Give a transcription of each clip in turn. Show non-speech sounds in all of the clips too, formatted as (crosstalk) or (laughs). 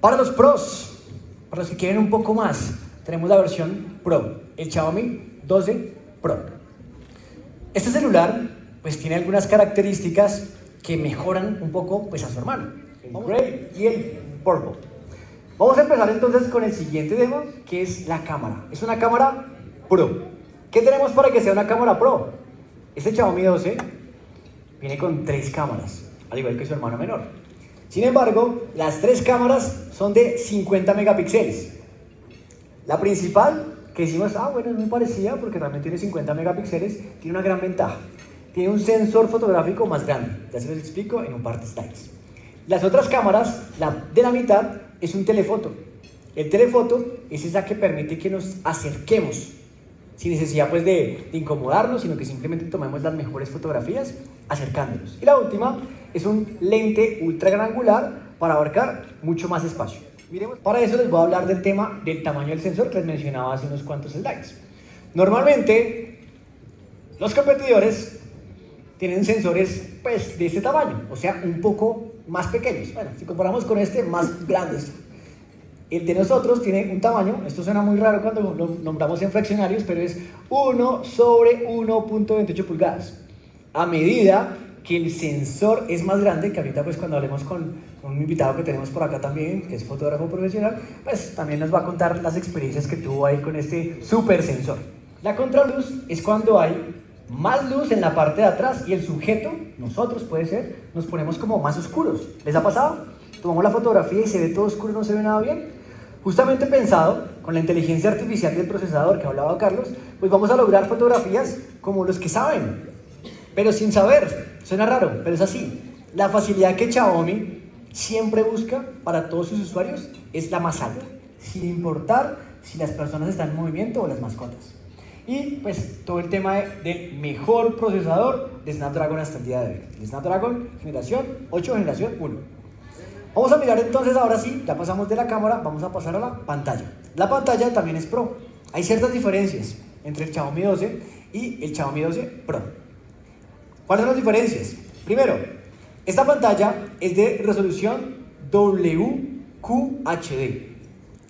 Para los pros, para los que quieren un poco más, tenemos la versión Pro, el Xiaomi 12 Pro. Este celular pues tiene algunas características que mejoran un poco pues a su hermano, el y el Purple. Vamos a empezar entonces con el siguiente tema, que es la cámara. Es una cámara Pro. ¿Qué tenemos para que sea una cámara Pro? Este Xiaomi 12 viene con tres cámaras, al igual que su hermano menor. Sin embargo, las tres cámaras son de 50 megapíxeles. La principal, que decimos, ah, bueno, es muy parecida porque realmente tiene 50 megapíxeles, tiene una gran ventaja. Tiene un sensor fotográfico más grande. Ya se los explico en un par de slides. Las otras cámaras, la de la mitad, es un telefoto. El telefoto es esa que permite que nos acerquemos sin necesidad pues de, de, incomodarnos, sino que simplemente tomemos las mejores fotografías acercándonos. Y la última es un lente ultra gran angular para abarcar mucho más espacio. Miremos, para eso les voy a hablar del tema del tamaño del sensor que les mencionaba hace unos cuantos slides. Normalmente, los competidores tienen sensores pues de este tamaño, o sea, un poco más pequeños. Bueno, si comparamos con este, más (laughs) grandes. El de nosotros tiene un tamaño, esto suena muy raro cuando lo nombramos en fraccionarios, pero es 1 sobre 1.28 pulgadas. A medida que el sensor es más grande, que ahorita pues cuando hablemos con, un invitado que tenemos por acá también, que es fotógrafo profesional, pues también nos va a contar las experiencias que tuvo ahí con este super sensor. La contraluz es cuando hay más luz en la parte de atrás y el sujeto, nosotros puede ser, nos ponemos como más oscuros. ¿Les ha pasado? Tomamos la fotografía y se ve todo oscuro, no se ve nada bien. Justamente pensado, con la inteligencia artificial del procesador que hablaba Carlos, pues vamos a lograr fotografías como los que saben, pero sin saber. Suena raro, pero es así. La facilidad que Xiaomi siempre busca para todos sus usuarios es la más alta, sin importar si las personas están en movimiento o las mascotas. Y pues todo el tema del mejor procesador de Snapdragon hasta el día de hoy. El Snapdragon generación 8, generación 1. Vamos a mirar entonces, ahora sí, ya pasamos de la cámara, vamos a pasar a la pantalla. La pantalla también es Pro. Hay ciertas diferencias entre el Xiaomi 12 y el Xiaomi 12 Pro. ¿Cuáles son las diferencias? Primero, esta pantalla es de resolución WQHD.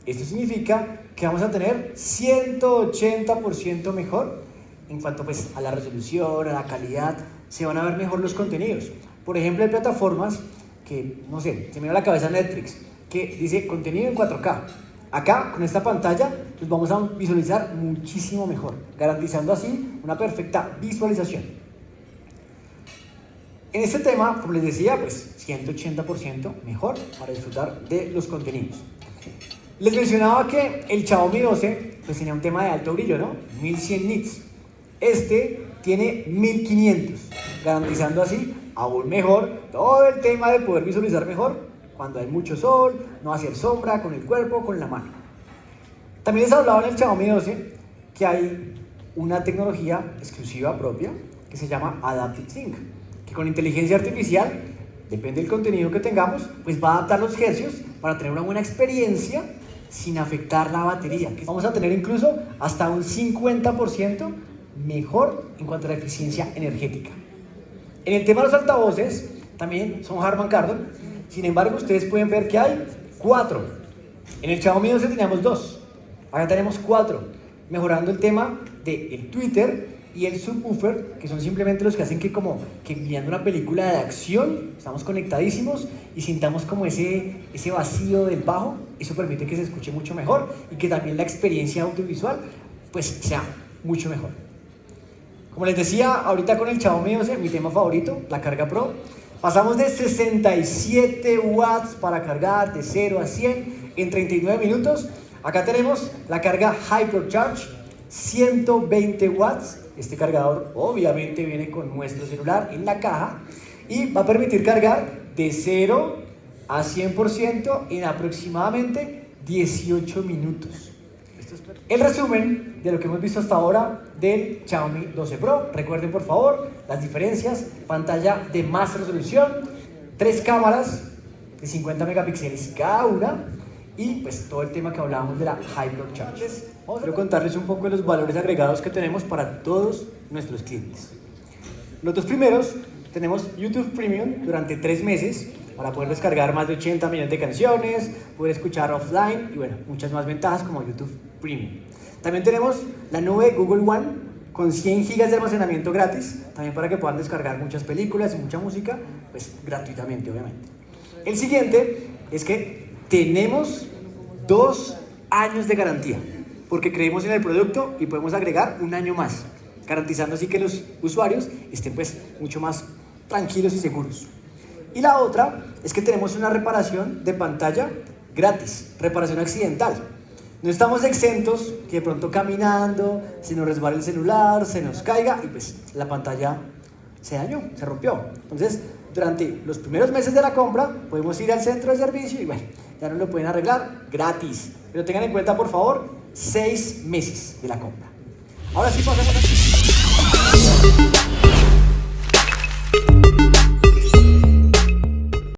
Esto significa que vamos a tener 180% mejor en cuanto pues, a la resolución, a la calidad, se van a ver mejor los contenidos. Por ejemplo, hay plataformas que, no sé, se me da la cabeza Netflix, que dice contenido en 4K. Acá, con esta pantalla, pues vamos a visualizar muchísimo mejor, garantizando así una perfecta visualización. En este tema, como les decía, pues 180% mejor para disfrutar de los contenidos. Les mencionaba que el Xiaomi 12 pues tenía un tema de alto brillo, ¿no? 1100 nits. Este tiene 1500, garantizando así aún mejor todo el tema de poder visualizar mejor cuando hay mucho sol, no hacer sombra con el cuerpo, con la mano. También les hablaba en el Xiaomi 12 que hay una tecnología exclusiva propia que se llama Adaptive Sync, que con inteligencia artificial, depende del contenido que tengamos, pues va a adaptar los hercios para tener una buena experiencia sin afectar la batería. Vamos a tener incluso hasta un 50% mejor en cuanto a la eficiencia energética. En el tema de los altavoces, también son Harman Kardon. Sin embargo, ustedes pueden ver que hay cuatro. En el Xiaomi 12 teníamos dos. Ahora tenemos cuatro. Mejorando el tema del el Twitter y el subwoofer, que son simplemente los que hacen que como que mirando una película de acción, estamos conectadísimos y sintamos como ese, ese vacío del bajo. Eso permite que se escuche mucho mejor y que también la experiencia audiovisual pues sea mucho mejor. Como les decía, ahorita con el Xiaomi 12, mi tema favorito, la carga Pro, pasamos de 67 watts para cargar de 0 a 100 en 39 minutos. Acá tenemos la carga Hypercharge, 120 watts. Este cargador obviamente viene con nuestro celular en la caja y va a permitir cargar de 0 a 100% en aproximadamente 18 minutos. El resumen de lo que hemos visto hasta ahora del Xiaomi 12 Pro. Recuerden por favor las diferencias. Pantalla de más resolución, tres cámaras de 50 megapíxeles cada una y pues todo el tema que hablábamos de la Hypercharge. Quiero contarles un poco de los valores agregados que tenemos para todos nuestros clientes. Los dos primeros tenemos YouTube Premium durante tres meses para poder descargar más de 80 millones de canciones, poder escuchar offline y bueno, muchas más ventajas como YouTube Premium. También tenemos la nube Google One con 100 gigas de almacenamiento gratis, también para que puedan descargar muchas películas y mucha música, pues gratuitamente obviamente. El siguiente es que tenemos dos años de garantía, porque creemos en el producto y podemos agregar un año más, garantizando así que los usuarios estén pues mucho más tranquilos y seguros. Y la otra es que tenemos una reparación de pantalla gratis, reparación accidental. No estamos exentos que de pronto caminando, se nos resbale el celular, se nos caiga y pues la pantalla se dañó, se rompió. Entonces, durante los primeros meses de la compra podemos ir al centro de servicio y bueno, ya nos lo pueden arreglar gratis. Pero tengan en cuenta, por favor, seis meses de la compra. Ahora sí pasemos a...